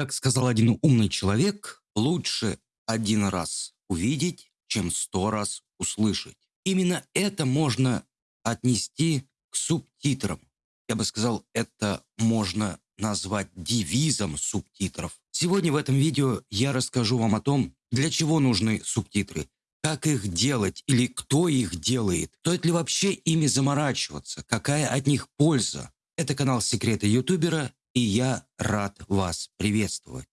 Как сказал один умный человек, лучше один раз увидеть, чем сто раз услышать. Именно это можно отнести к субтитрам. Я бы сказал, это можно назвать девизом субтитров. Сегодня в этом видео я расскажу вам о том, для чего нужны субтитры, как их делать или кто их делает, стоит ли вообще ими заморачиваться, какая от них польза. Это канал Секреты ютубера и я рад вас приветствовать.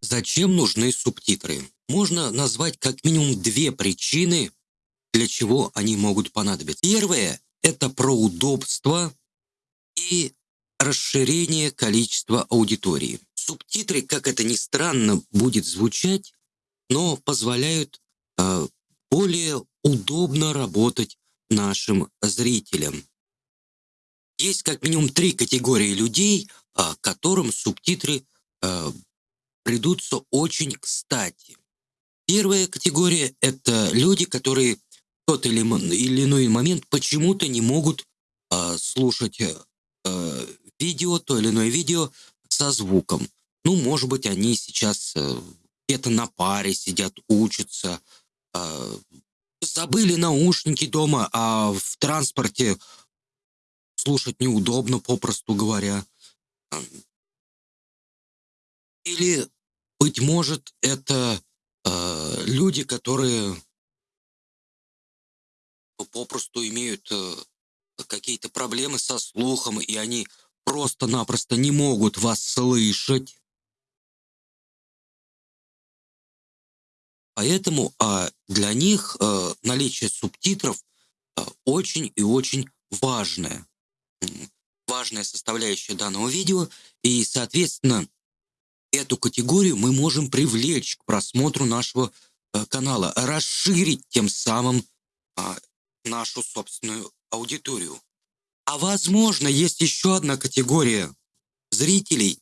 Зачем нужны субтитры? Можно назвать как минимум две причины, для чего они могут понадобиться. Первое – это про удобство и расширение количества аудитории. Субтитры, как это ни странно будет звучать, но позволяют э, более удобно работать нашим зрителям. Есть как минимум три категории людей, э, которым субтитры э, придутся очень кстати. Первая категория – это люди, которые в тот или, или иной момент почему-то не могут э, слушать видео, то или иное видео со звуком. Ну, может быть, они сейчас э, где-то на паре сидят, учатся, э, забыли наушники дома, а в транспорте слушать неудобно, попросту говоря. Или, быть может, это э, люди, которые попросту имеют э, какие-то проблемы со слухом, и они просто-напросто не могут вас слышать. Поэтому а, для них а, наличие субтитров а, очень и очень важное. Важная составляющая данного видео. И, соответственно, эту категорию мы можем привлечь к просмотру нашего а, канала, расширить тем самым а, нашу собственную аудиторию. А возможно, есть еще одна категория зрителей,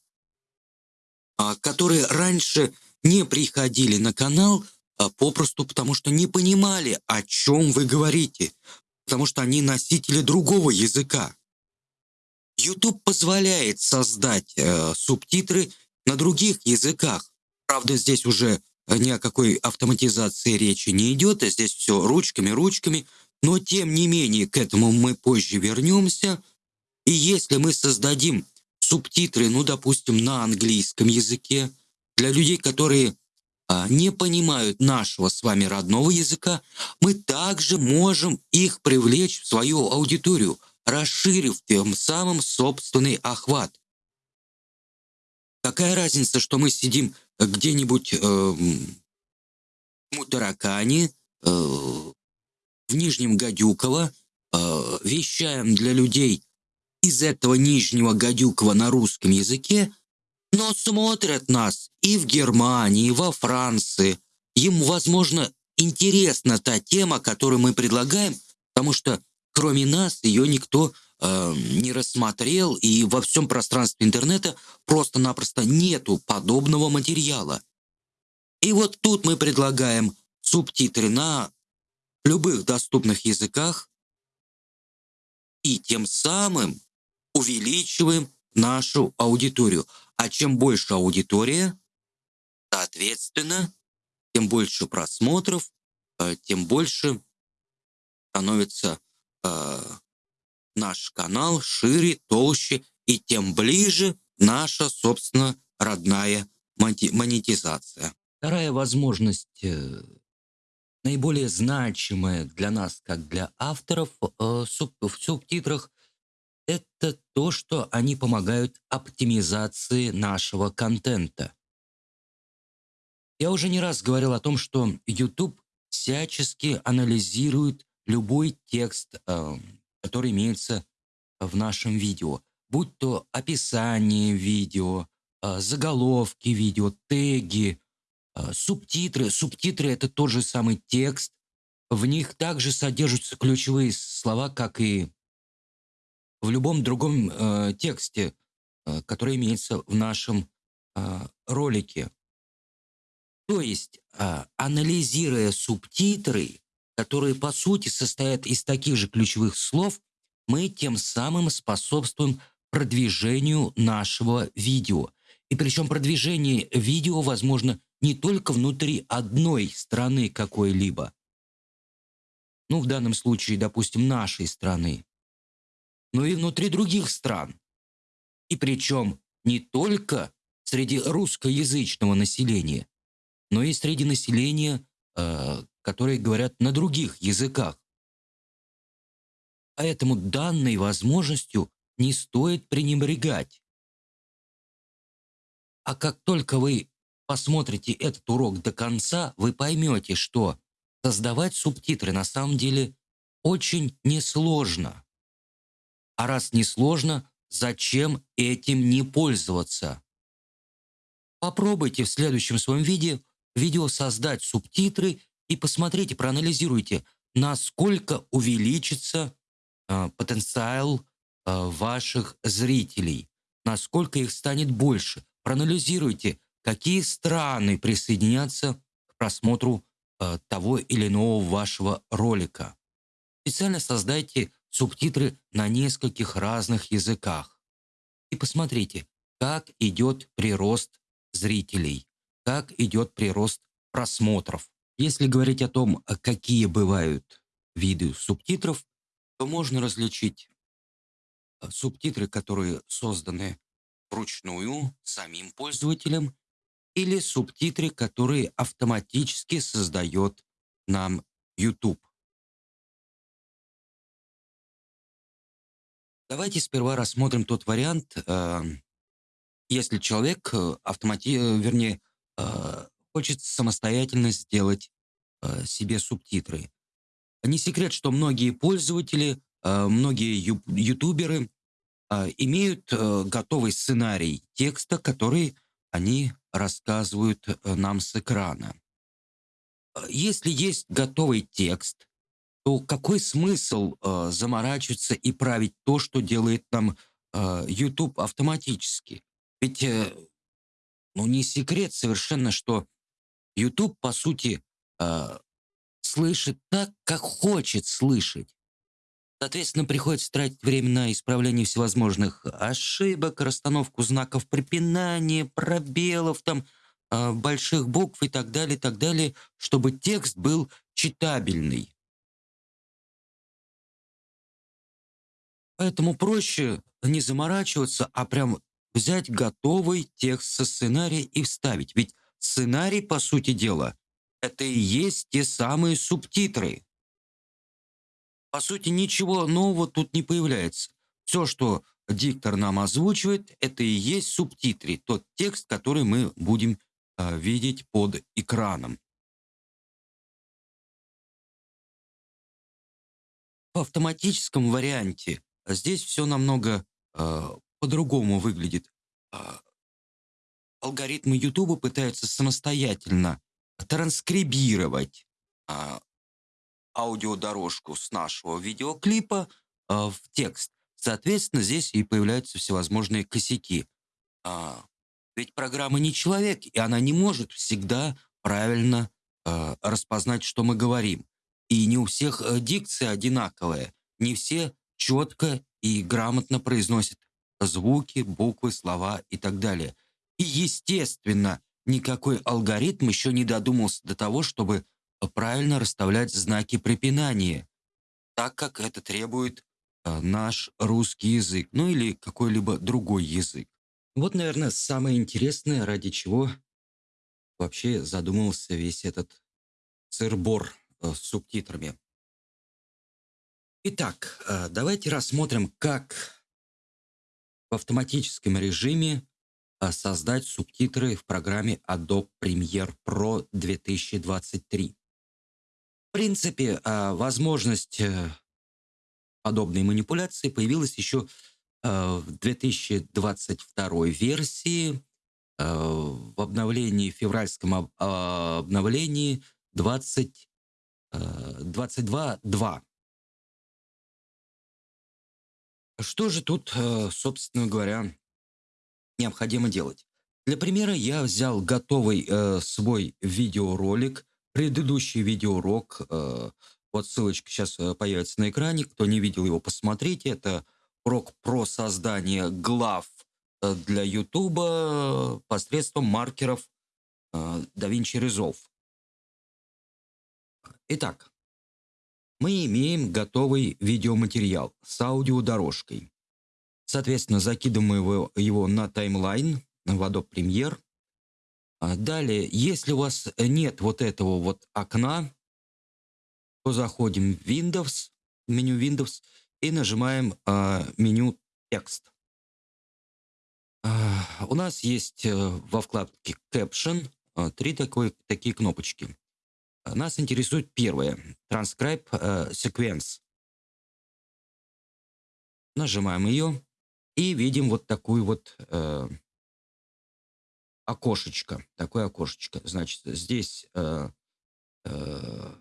а, которые раньше не приходили на канал а, попросту потому, что не понимали, о чем вы говорите, потому что они носители другого языка. YouTube позволяет создать э, субтитры на других языках. Правда, здесь уже ни о какой автоматизации речи не идет, а здесь все ручками, ручками – но тем не менее, к этому мы позже вернемся. И если мы создадим субтитры, ну, допустим, на английском языке, для людей, которые а, не понимают нашего с вами родного языка, мы также можем их привлечь в свою аудиторию, расширив тем самым собственный охват. Какая разница, что мы сидим где-нибудь э, в Мутаракане, э, в Нижнем Гадюково, э, вещаем для людей из этого Нижнего Гадюкова на русском языке, но смотрят нас и в Германии, и во Франции. Им, возможно, интересна та тема, которую мы предлагаем, потому что кроме нас ее никто э, не рассмотрел, и во всем пространстве интернета просто-напросто нету подобного материала. И вот тут мы предлагаем субтитры на любых доступных языках и тем самым увеличиваем нашу аудиторию. А чем больше аудитория, соответственно, тем больше просмотров, э, тем больше становится э, наш канал шире, толще, и тем ближе наша, собственно, родная монетизация. Вторая возможность э, наиболее значимое для нас, как для авторов э, в субтитрах, это то, что они помогают оптимизации нашего контента. Я уже не раз говорил о том, что YouTube всячески анализирует любой текст, э, который имеется в нашем видео, будь то описание видео, э, заголовки видео, теги, субтитры. Субтитры — это тот же самый текст. В них также содержатся ключевые слова, как и в любом другом э, тексте, э, который имеется в нашем а, ролики. То есть, а, анализируя субтитры, которые по сути состоят из таких же ключевых слов, мы тем самым способствуем продвижению нашего видео. И причем продвижение видео возможно не только внутри одной страны какой-либо, ну, в данном случае, допустим, нашей страны, но и внутри других стран. И причем не только среди русскоязычного населения, но и среди населения, э, которые говорят на других языках. Поэтому данной возможностью не стоит пренебрегать. А как только вы посмотрите этот урок до конца, вы поймете, что создавать субтитры на самом деле очень несложно. А раз несложно, зачем этим не пользоваться? Попробуйте в следующем своем видео, видео создать субтитры и посмотрите, проанализируйте, насколько увеличится э, потенциал э, ваших зрителей, насколько их станет больше. Проанализируйте, какие страны присоединятся к просмотру э, того или иного вашего ролика. Специально создайте субтитры на нескольких разных языках. И посмотрите, как идет прирост зрителей, как идет прирост просмотров. Если говорить о том, какие бывают виды субтитров, то можно различить э, субтитры, которые созданы вручную самим пользователем, или субтитры, которые автоматически создает нам YouTube. Давайте сперва рассмотрим тот вариант, э, если человек э, автомати... Э, вернее, хочет самостоятельно сделать себе субтитры. Не секрет, что многие пользователи, многие ютуберы имеют готовый сценарий текста, который они рассказывают нам с экрана. Если есть готовый текст, то какой смысл э, заморачиваться и править то, что делает нам э, YouTube автоматически? Ведь, э, ну, не секрет совершенно, что YouTube, по сути, э, слышит так, как хочет слышать. Соответственно, приходится тратить время на исправление всевозможных ошибок, расстановку знаков препинания, пробелов, там, э, больших букв и так далее, и так далее, чтобы текст был читабельный. Поэтому проще не заморачиваться, а прям взять готовый текст со сценария и вставить. Ведь сценарий, по сути дела, это и есть те самые субтитры. По сути, ничего нового тут не появляется. Все, что диктор нам озвучивает, это и есть субтитры, тот текст, который мы будем э, видеть под экраном. В автоматическом варианте Здесь все намного э, по-другому выглядит. Алгоритмы YouTube пытаются самостоятельно транскрибировать аудиодорожку с нашего видеоклипа э, в текст. Соответственно, здесь и появляются всевозможные косяки. Э, ведь программа не человек, и она не может всегда правильно э, распознать, что мы говорим. И не у всех э, дикция одинаковая. Не все четко и грамотно произносит звуки, буквы, слова и так далее. И, естественно, никакой алгоритм еще не додумался до того, чтобы правильно расставлять знаки препинания, так как это требует э, наш русский язык, ну или какой-либо другой язык. Вот, наверное, самое интересное, ради чего вообще задумался весь этот сырбор э, с субтитрами. Итак, э, давайте рассмотрим, как в автоматическом режиме создать субтитры в программе Adobe Premiere Pro 2023. В принципе, э, возможность подобной манипуляции появилась еще в 2022 версии в обновлении, февральском обновлении 20, 22.2. Что же тут, э, собственно говоря, необходимо делать? Для примера я взял готовый э, свой видеоролик, предыдущий видеоурок. Э, вот ссылочка сейчас э, появится на экране. Кто не видел его, посмотрите. Это урок про создание глав э, для YouTube посредством маркеров DaVinci Resolve. Итак, мы имеем готовый видеоматериал с аудиодорожкой. Соответственно, закидываем его на таймлайн в Adobe Premiere. А далее, если у вас нет вот этого вот окна, то заходим в Windows, меню Windows и нажимаем э, меню текст. Э, у нас есть э, во вкладке Caption э, три такой, такие кнопочки. Нас интересует первое. Transcribe э, Sequence. Нажимаем ее и видим вот такую вот э, окошечко. Такое окошечко. Значит, здесь э, э,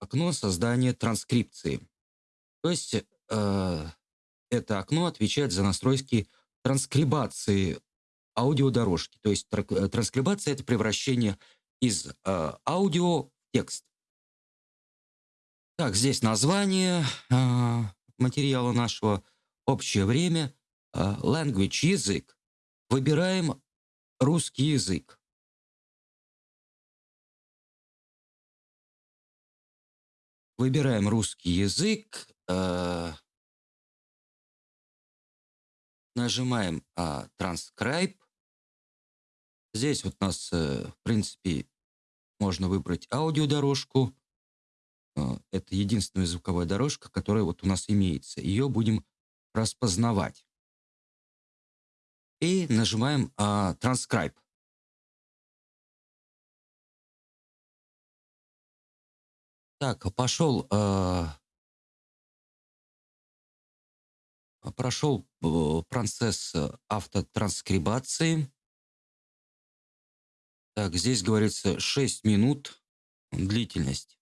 окно создания транскрипции. То есть э, это окно отвечает за настройки транскрибации аудиодорожки. То есть э, транскрибация – это превращение из э, аудио в текст. Так, здесь название э, материала нашего, общее время, э, language – язык. Выбираем русский язык. Выбираем русский язык, э, нажимаем э, Transcribe. Здесь вот у нас, э, в принципе, можно выбрать аудиодорожку. Э, это единственная звуковая дорожка, которая вот у нас имеется. Ее будем распознавать. И нажимаем э, Transcribe. Так, пошел, э, прошел э, процесс автотранскрибации. Так, здесь говорится 6 минут длительность.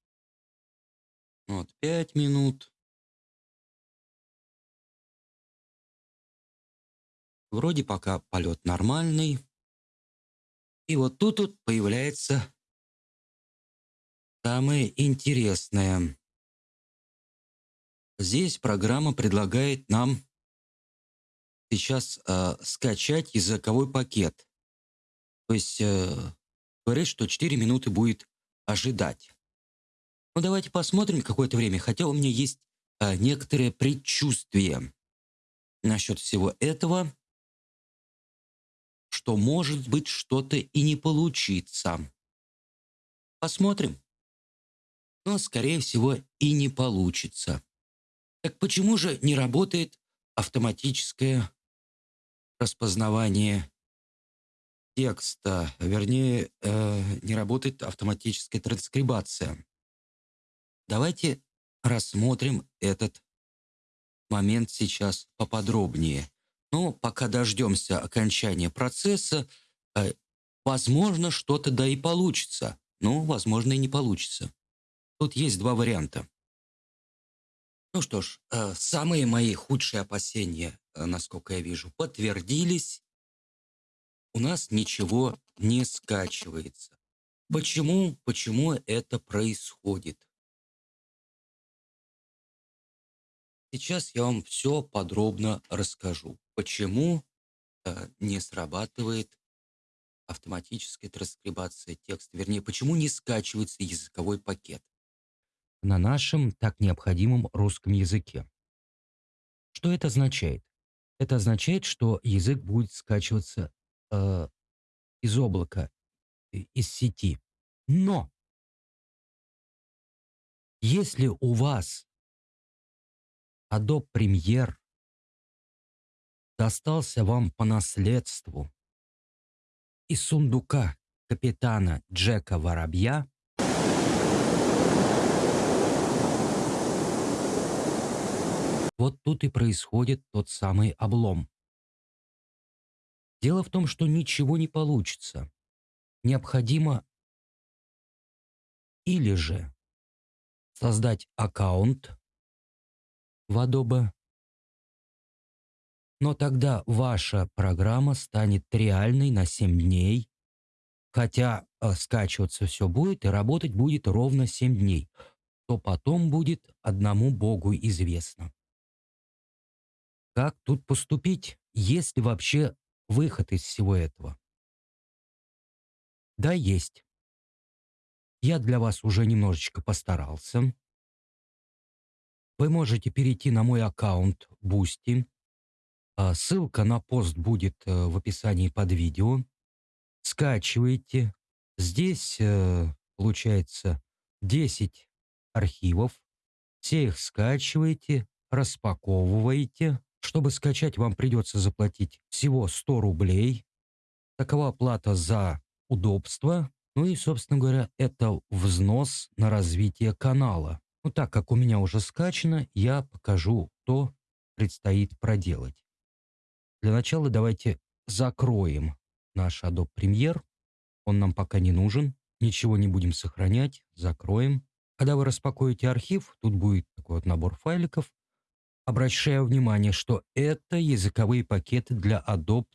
Вот, 5 минут. Вроде пока полет нормальный. И вот тут вот появляется Самое интересное. Здесь программа предлагает нам сейчас э, скачать языковой пакет. То есть э, говорит, что 4 минуты будет ожидать. Ну давайте посмотрим какое-то время, хотя у меня есть э, некоторые предчувствия насчет всего этого, что может быть что-то и не получится. Посмотрим но, скорее всего, и не получится. Так почему же не работает автоматическое распознавание текста, вернее, э, не работает автоматическая транскрибация? Давайте рассмотрим этот момент сейчас поподробнее. Но пока дождемся окончания процесса, э, возможно, что-то да и получится. Но, возможно, и не получится. Тут есть два варианта. Ну что ж, э, самые мои худшие опасения, э, насколько я вижу, подтвердились. У нас ничего не скачивается. Почему? Почему это происходит? Сейчас я вам все подробно расскажу. Почему э, не срабатывает автоматическая транскрибация текста, вернее, почему не скачивается языковой пакет на нашем так необходимом русском языке. Что это означает? Это означает, что язык будет скачиваться э, из облака, из сети. Но если у вас Adobe Premiere достался вам по наследству из сундука капитана Джека Воробья, Вот тут и происходит тот самый облом. Дело в том, что ничего не получится. Необходимо или же создать аккаунт в Adobe, Но тогда ваша программа станет реальной на 7 дней, хотя э, скачиваться все будет и работать будет ровно 7 дней, то потом будет одному Богу известно. Как тут поступить, есть ли вообще выход из всего этого? Да, есть. Я для вас уже немножечко постарался. Вы можете перейти на мой аккаунт Boosty. А, ссылка на пост будет э, в описании под видео. Скачивайте. Здесь э, получается 10 архивов. Все их скачиваете, распаковываете. Чтобы скачать, вам придется заплатить всего 100 рублей. Такова плата за удобство. Ну и, собственно говоря, это взнос на развитие канала. Ну так как у меня уже скачано, я покажу, что предстоит проделать. Для начала давайте закроем наш Adobe Premiere. Он нам пока не нужен. Ничего не будем сохранять. Закроем. Когда вы распакуете архив, тут будет такой вот набор файликов. Обращаю внимание, что это языковые пакеты для Adobe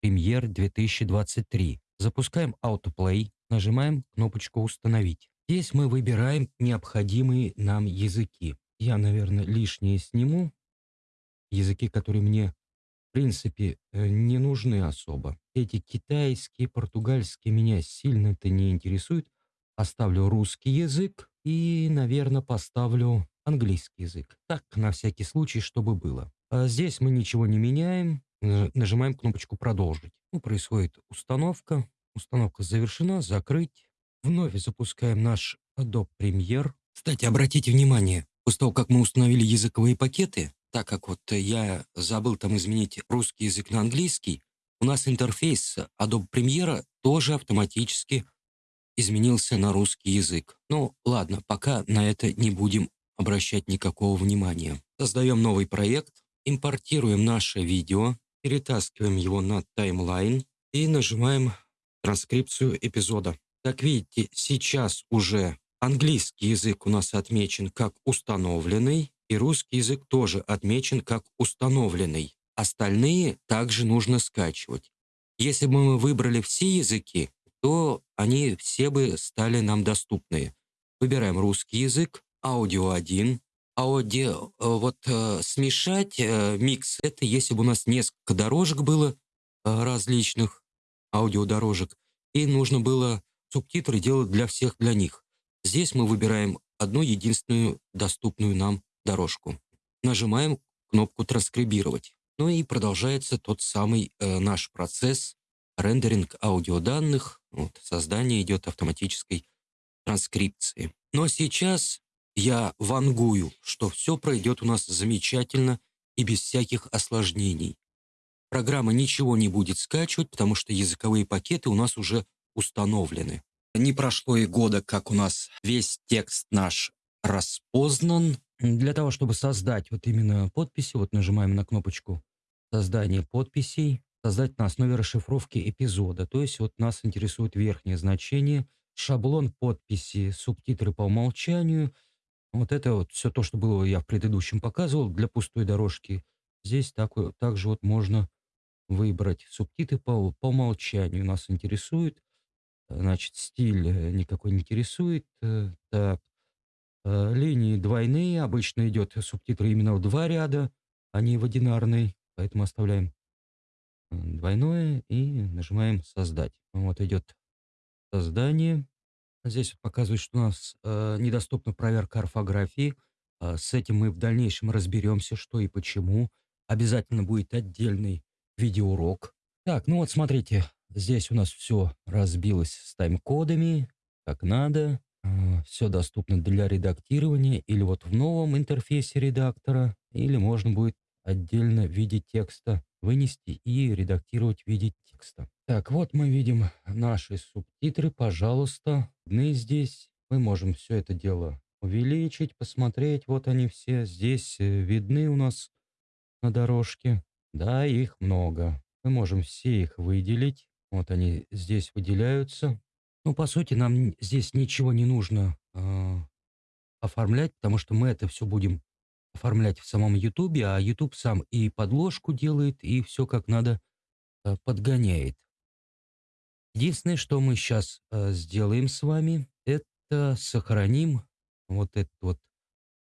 Premiere 2023. Запускаем Autoplay, нажимаем кнопочку «Установить». Здесь мы выбираем необходимые нам языки. Я, наверное, лишнее сниму. Языки, которые мне, принципе, э, не нужны особо. Эти китайские, португальские меня сильно это не интересует. Оставлю русский язык и, наверное, поставлю английский язык. Так, на всякий случай, чтобы было. А здесь мы ничего не меняем. Нажимаем кнопочку «Продолжить». Ну, происходит установка. Установка завершена. Закрыть. Вновь запускаем наш Adobe Premiere. Кстати, обратите внимание, после того, как мы установили языковые пакеты, так как вот я забыл там изменить русский язык на английский, у нас интерфейс Adobe Premiere тоже автоматически изменился на русский язык. Ну, ладно, пока на это не будем обращать никакого внимания. Создаем новый проект, импортируем наше видео, перетаскиваем его на таймлайн и нажимаем транскрипцию эпизода. Как видите, сейчас уже английский язык у нас отмечен как установленный, и русский язык тоже отмечен как установленный. Остальные также нужно скачивать. Если бы мы выбрали все языки, то они все бы стали нам доступны. Выбираем русский язык, аудио 1, аудио, э, вот э, смешать э, микс, это если бы у нас несколько дорожек было э, различных, аудиодорожек, и нужно было субтитры делать для всех для них. Здесь мы выбираем одну единственную доступную нам дорожку. Нажимаем кнопку «Транскрибировать». Ну и продолжается тот самый э, наш процесс рендеринг аудиоданных, вот, создание идет автоматической транскрипции. Но сейчас я вангую, что все пройдет у нас замечательно и без всяких осложнений. Программа ничего не будет скачивать, потому что языковые пакеты у нас уже установлены. Не прошло и года, как у нас весь текст наш распознан. Для того, чтобы создать вот именно подписи, вот нажимаем на кнопочку «Создание подписей», создать на основе расшифровки эпизода. То есть вот нас интересует верхнее значение, шаблон подписи, субтитры по умолчанию. Вот это вот все то, что было я в предыдущем показывал для пустой дорожки. Здесь так, также вот можно выбрать субтитры по, по умолчанию. Нас интересует. Значит, стиль э, никакой не интересует. Э, так. Э, линии двойные. Обычно идет субтитры именно в два ряда, а не в одинарный. Поэтому оставляем двойное и нажимаем «Создать». Вот идет создание. Здесь показывает, что у нас э, недоступна проверка орфографии. Э, с этим мы в дальнейшем разберемся, что и почему. Обязательно будет отдельный видеоурок. Так, ну вот смотрите, здесь у нас все разбилось с тайм-кодами, как надо. Э, все доступно для редактирования или вот в новом интерфейсе редактора, или можно будет отдельно в виде текста вынести и редактировать в виде текста. Так, вот мы видим наши субтитры. Пожалуйста, мы здесь. Мы можем все это дело увеличить, посмотреть. Вот они все здесь э, видны у нас на дорожке. Да, их много. Мы можем все их выделить. Вот они здесь выделяются. Ну, по сути, нам здесь ничего не нужно э, оформлять, потому что мы это все будем оформлять в самом Ютубе, а Ютуб сам и подложку делает, и все как надо э, подгоняет. Единственное, что мы сейчас э, сделаем с вами, это сохраним вот это вот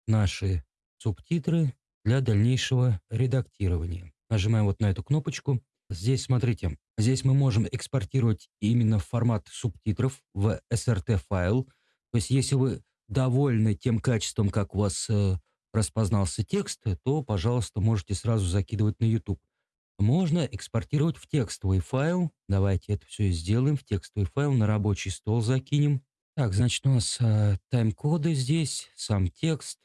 наши субтитры для дальнейшего редактирования. Нажимаем вот на эту кнопочку. Здесь, смотрите, здесь мы можем экспортировать именно формат субтитров в SRT-файл. То есть, если вы довольны тем качеством, как у вас э, распознался текст, то, пожалуйста, можете сразу закидывать на YouTube. Можно экспортировать в текстовый файл. Давайте это все сделаем. В текстовый файл на рабочий стол закинем. Так, значит, у нас э, тайм-коды здесь, сам текст.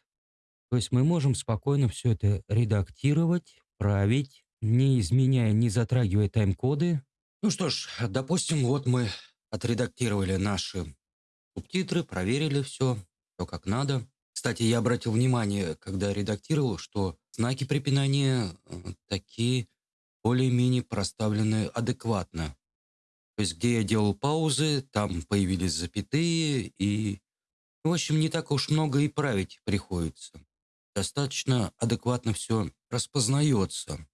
То есть мы можем спокойно все это редактировать, править, не изменяя, не затрагивая тайм-коды. Ну что ж, допустим, вот мы отредактировали наши субтитры, проверили все, все как надо. Кстати, я обратил внимание, когда редактировал, что знаки препинания э, такие более-менее проставлены адекватно. То есть, где я делал паузы, там появились запятые, и, в общем, не так уж много и править приходится. Достаточно адекватно все распознается.